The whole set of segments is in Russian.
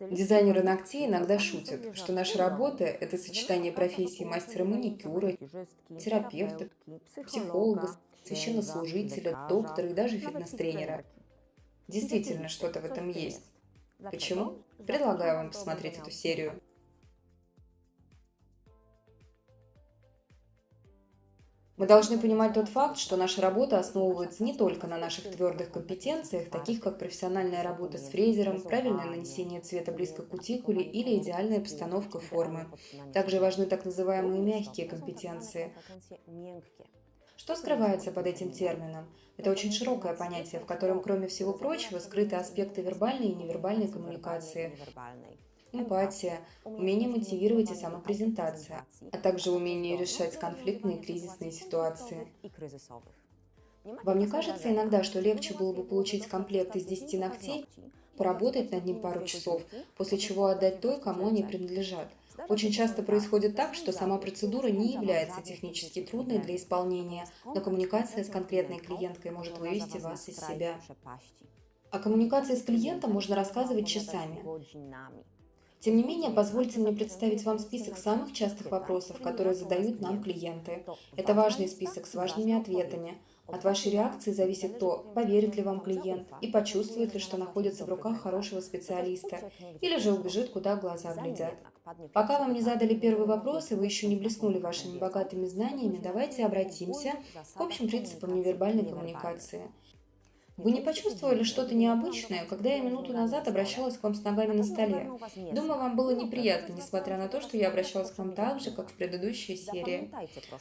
Дизайнеры ногтей иногда шутят, что наша работа – это сочетание профессий мастера маникюра, терапевта, психолога, священнослужителя, доктора и даже фитнес-тренера. Действительно, что-то в этом есть. Почему? Предлагаю вам посмотреть эту серию. Мы должны понимать тот факт, что наша работа основывается не только на наших твердых компетенциях, таких как профессиональная работа с фрезером, правильное нанесение цвета близко к кутикуле или идеальная постановка формы. Также важны так называемые мягкие компетенции. Что скрывается под этим термином? Это очень широкое понятие, в котором, кроме всего прочего, скрыты аспекты вербальной и невербальной коммуникации эмпатия, умение мотивировать и самопрезентация, а также умение решать конфликтные и кризисные ситуации. Вам не кажется иногда, что легче было бы получить комплект из 10 ногтей, поработать над ним пару часов, после чего отдать той, кому они принадлежат? Очень часто происходит так, что сама процедура не является технически трудной для исполнения, но коммуникация с конкретной клиенткой может вывести вас из себя. О коммуникации с клиентом можно рассказывать часами. Тем не менее, позвольте мне представить вам список самых частых вопросов, которые задают нам клиенты. Это важный список с важными ответами. От вашей реакции зависит то, поверит ли вам клиент и почувствует ли, что находится в руках хорошего специалиста, или же убежит, куда глаза глядят. Пока вам не задали первый вопрос, и вы еще не блеснули вашими богатыми знаниями, давайте обратимся к общим принципам невербальной коммуникации – вы не почувствовали что-то необычное, когда я минуту назад обращалась к вам с ногами на столе? Думаю, вам было неприятно, несмотря на то, что я обращалась к вам так же, как в предыдущей серии.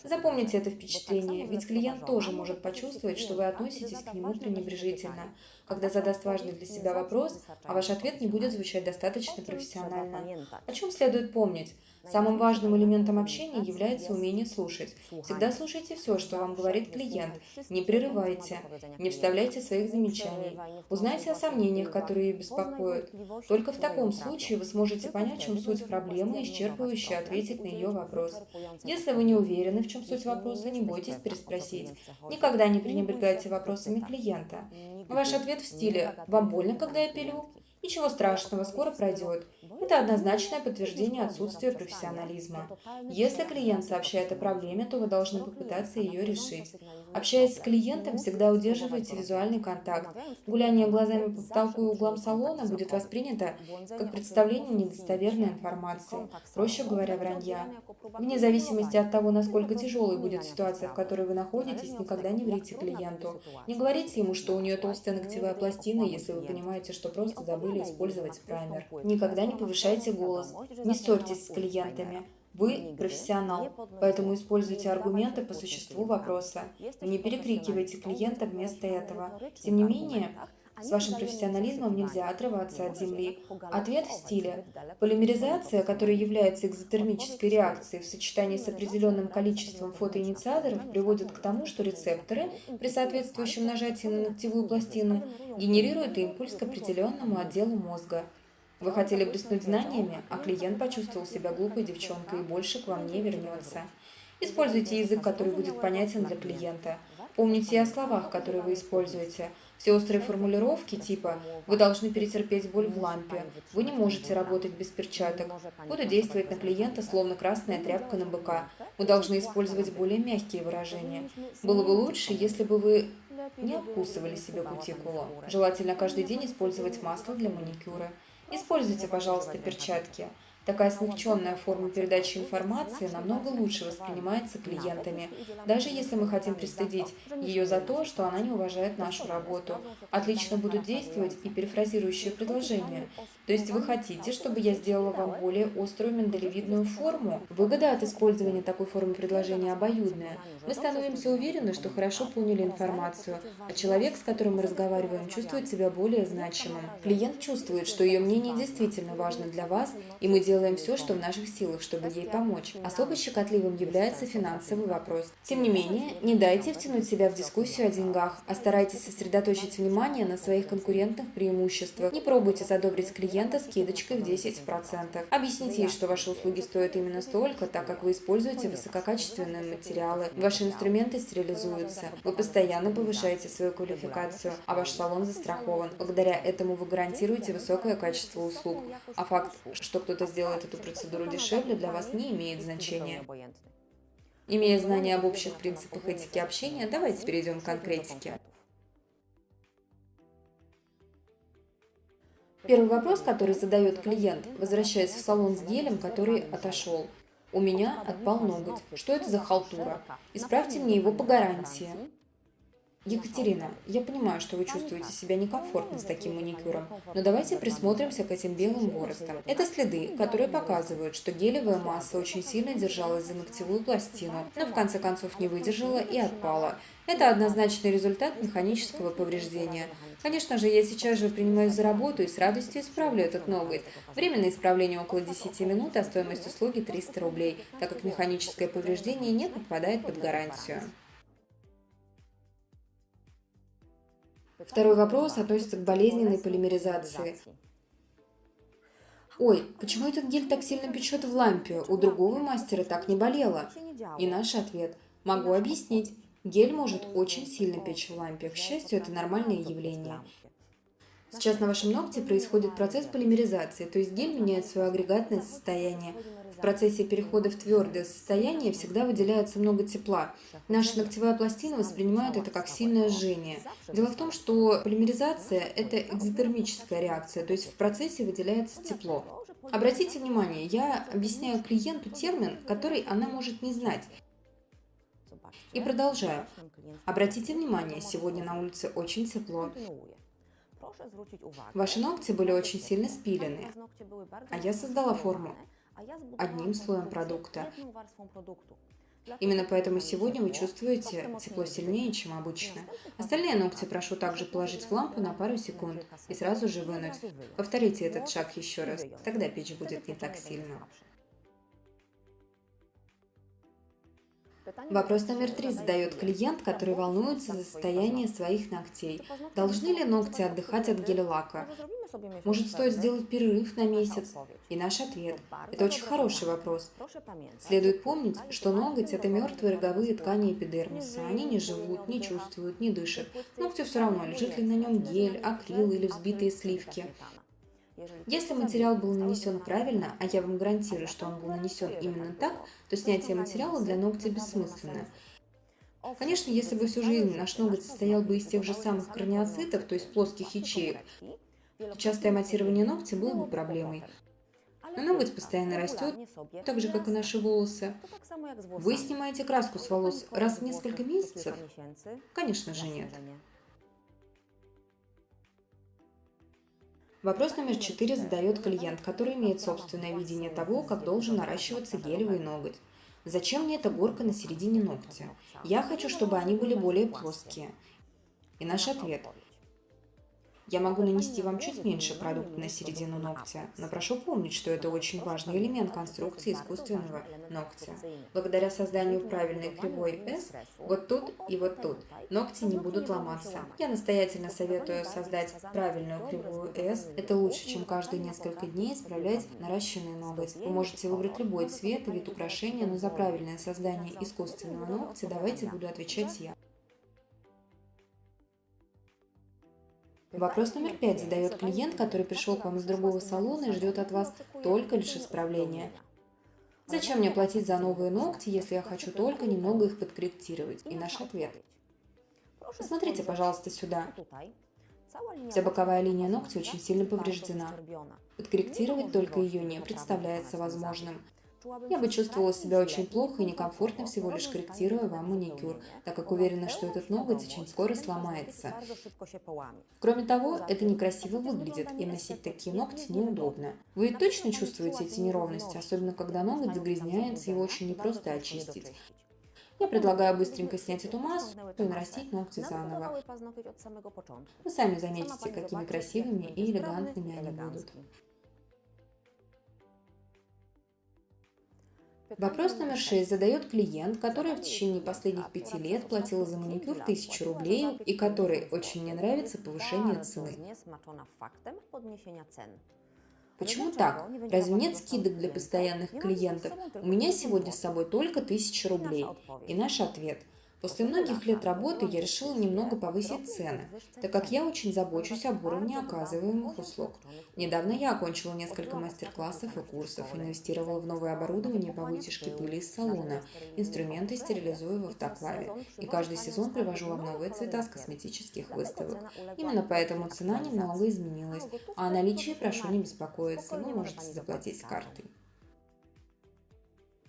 Запомните это впечатление, ведь клиент тоже может почувствовать, что вы относитесь к нему пренебрежительно, когда задаст важный для себя вопрос, а ваш ответ не будет звучать достаточно профессионально. О чем следует помнить? Самым важным элементом общения является умение слушать. Всегда слушайте все, что вам говорит клиент. Не прерывайте, не вставляйте своих замечаний. Узнайте о сомнениях, которые беспокоят. Только в таком случае вы сможете понять, в чем суть проблемы и исчерпывающе ответить на ее вопрос. Если вы не уверены, в чем суть вопроса, не бойтесь переспросить. Никогда не пренебрегайте вопросами клиента. Ваш ответ в стиле «Вам больно, когда я пилю?» Ничего страшного, скоро пройдет. Это однозначное подтверждение отсутствия профессионализма. Если клиент сообщает о проблеме, то вы должны попытаться ее решить. Общаясь с клиентом, всегда удерживайте визуальный контакт. Гуляние глазами по потолку и углам салона будет воспринято как представление недостоверной информации, проще говоря, вранья. Вне зависимости от того, насколько тяжелой будет ситуация, в которой вы находитесь, никогда не врите клиенту. Не говорите ему, что у нее толстая ногтевая пластина, если вы понимаете, что просто забыли использовать праймер. Никогда не повышайте голос, не ссорьтесь с клиентами. Вы профессионал, поэтому используйте аргументы по существу вопроса. Не перекрикивайте клиента вместо этого. Тем не менее, с вашим профессионализмом нельзя отрываться от Земли. Ответ в стиле. Полимеризация, которая является экзотермической реакцией в сочетании с определенным количеством фотоинициаторов, приводит к тому, что рецепторы при соответствующем нажатии на ногтевую пластину генерируют импульс к определенному отделу мозга. Вы хотели блеснуть знаниями, а клиент почувствовал себя глупой девчонкой и больше к вам не вернется. Используйте язык, который будет понятен для клиента. Помните о словах, которые вы используете. Все острые формулировки типа «Вы должны перетерпеть боль в лампе», «Вы не можете работать без перчаток», «Буду действовать на клиента, словно красная тряпка на быка». Мы должны использовать более мягкие выражения. Было бы лучше, если бы вы не обкусывали себе кутикулу. Желательно каждый день использовать масло для маникюра. Используйте, пожалуйста, перчатки. Такая смягченная форма передачи информации намного лучше воспринимается клиентами, даже если мы хотим пристыдить ее за то, что она не уважает нашу работу. Отлично будут действовать и перефразирующие предложения. То есть вы хотите, чтобы я сделала вам более острую миндалевидную форму? Выгода от использования такой формы предложения обоюдная. Мы становимся уверены, что хорошо поняли информацию, а человек, с которым мы разговариваем, чувствует себя более значимым. Клиент чувствует, что ее мнение действительно важно для вас, и мы делаем все, что в наших силах, чтобы ей помочь. Особо щекотливым является финансовый вопрос. Тем не менее, не дайте втянуть себя в дискуссию о деньгах, а старайтесь сосредоточить внимание на своих конкурентных преимуществах. Не пробуйте задобрить клиента скидочкой в 10%. Объясните ей, что ваши услуги стоят именно столько, так как вы используете высококачественные материалы, ваши инструменты стерилизуются, вы постоянно повышаете свою квалификацию, а ваш салон застрахован. Благодаря этому вы гарантируете высокое качество услуг, а факт, что кто-то сделает эту процедуру дешевле, для вас не имеет значения. Имея знания об общих принципах этики общения, давайте перейдем к конкретике. Первый вопрос, который задает клиент, возвращаясь в салон с гелем, который отошел. У меня отпал ноготь. Что это за халтура? Исправьте мне его по гарантии. Екатерина, я понимаю, что вы чувствуете себя некомфортно с таким маникюром, но давайте присмотримся к этим белым боростам. Это следы, которые показывают, что гелевая масса очень сильно держалась за ногтевую пластину, но в конце концов не выдержала и отпала. Это однозначный результат механического повреждения. Конечно же, я сейчас же принимаюсь за работу и с радостью исправлю этот ноготь. Время на исправление около 10 минут, а стоимость услуги 300 рублей, так как механическое повреждение не подпадает под гарантию. Второй вопрос относится к болезненной полимеризации. Ой, почему этот гель так сильно печет в лампе? У другого мастера так не болело. И наш ответ. Могу объяснить. Гель может очень сильно печь в лампе. К счастью, это нормальное явление. Сейчас на вашем ногте происходит процесс полимеризации, то есть гель меняет свое агрегатное состояние. В процессе перехода в твердое состояние всегда выделяется много тепла. Наша ногтевая пластина воспринимает это как сильное жжение. Дело в том, что полимеризация – это экзотермическая реакция, то есть в процессе выделяется тепло. Обратите внимание, я объясняю клиенту термин, который она может не знать. И продолжаю. Обратите внимание, сегодня на улице очень тепло. Ваши ногти были очень сильно спилены, а я создала форму одним слоем продукта. Именно поэтому сегодня вы чувствуете тепло сильнее, чем обычно. Остальные ногти прошу также положить в лампу на пару секунд и сразу же вынуть. Повторите этот шаг еще раз, тогда печь будет не так сильно. Вопрос номер три задает клиент, который волнуется за состояние своих ногтей. Должны ли ногти отдыхать от гель-лака? Может, стоит сделать перерыв на месяц? И наш ответ – это очень хороший вопрос. Следует помнить, что ноготь – это мертвые роговые ткани эпидермиса. Они не живут, не чувствуют, не дышат. Ногтю все равно, лежит ли на нем гель, акрил или взбитые сливки. Если материал был нанесен правильно, а я вам гарантирую, что он был нанесен именно так, то снятие материала для ногтя бессмысленно. Конечно, если бы всю жизнь наш ноготь состоял бы из тех же самых краниоцитов, то есть плоских ячеек, то частое матирование ногтя было бы проблемой. Но ноготь постоянно растет, так же, как и наши волосы. Вы снимаете краску с волос раз в несколько месяцев? Конечно же нет. Вопрос номер четыре задает клиент, который имеет собственное видение того, как должен наращиваться гелевый ноготь. Зачем мне эта горка на середине ногтя? Я хочу, чтобы они были более плоские. И наш ответ – я могу нанести вам чуть меньше продукта на середину ногтя, но прошу помнить, что это очень важный элемент конструкции искусственного ногтя. Благодаря созданию правильной кривой S, вот тут и вот тут, ногти не будут ломаться. Я настоятельно советую создать правильную кривую S. Это лучше, чем каждые несколько дней исправлять наращенный ноготь. Вы можете выбрать любой цвет и вид украшения, но за правильное создание искусственного ногтя давайте буду отвечать я. Вопрос номер пять задает клиент, который пришел к вам из другого салона и ждет от вас только лишь исправления. Зачем мне платить за новые ногти, если я хочу только немного их подкорректировать? И наш ответ. Посмотрите, пожалуйста, сюда. Вся боковая линия ногтя очень сильно повреждена. Подкорректировать только ее не представляется возможным. Я бы чувствовала себя очень плохо и некомфортно, всего лишь корректируя вам маникюр, так как уверена, что этот ноготь очень скоро сломается. Кроме того, это некрасиво выглядит, и носить такие ногти неудобно. Вы точно чувствуете эти неровности, особенно когда ноготь загрязняется, его очень непросто очистить. Я предлагаю быстренько снять эту массу и нарастить ногти заново. Вы сами заметите, какими красивыми и элегантными они будут. Вопрос номер шесть задает клиент, который в течение последних пяти лет платила за маникюр тысячу рублей и который очень не нравится повышение цены. Почему так? Разве нет скидок для постоянных клиентов? У меня сегодня с собой только тысяча рублей. И наш ответ – После многих лет работы я решила немного повысить цены, так как я очень забочусь об уровне оказываемых услуг. Недавно я окончила несколько мастер-классов и курсов, инвестировала в новое оборудование по вытяжке пыли из салона, инструменты стерилизую в автоклаве, и каждый сезон привожу вам новые цвета с косметических выставок. Именно поэтому цена немного изменилась, а о наличии прошу не беспокоиться, вы можете заплатить картой.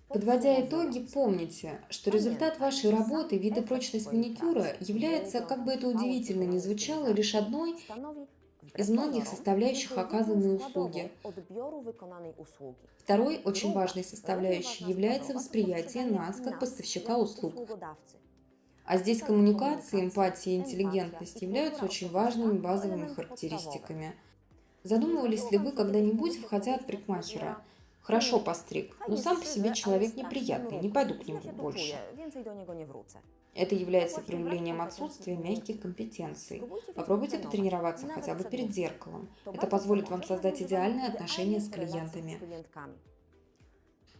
Подводя итоги, помните, что результат вашей работы, вид и прочность маникюра является, как бы это удивительно ни звучало, лишь одной из многих составляющих оказанной услуги. Второй очень важной составляющей является восприятие нас как поставщика услуг. А здесь коммуникация, эмпатия и интеллигентность являются очень важными базовыми характеристиками. Задумывались ли вы когда-нибудь, входя от парикмахера, Хорошо постриг, но сам по себе человек неприятный, не пойду к нему больше. Это является проявлением отсутствия мягких компетенций. Попробуйте потренироваться хотя бы перед зеркалом. Это позволит вам создать идеальные отношения с клиентами.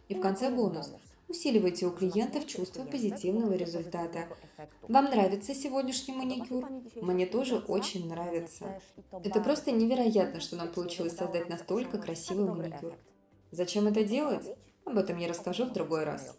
И в конце бонус. Усиливайте у клиентов чувство позитивного результата. Вам нравится сегодняшний маникюр? Мне тоже очень нравится. Это просто невероятно, что нам получилось создать настолько красивый маникюр. Зачем это делать? Об этом я расскажу в другой раз.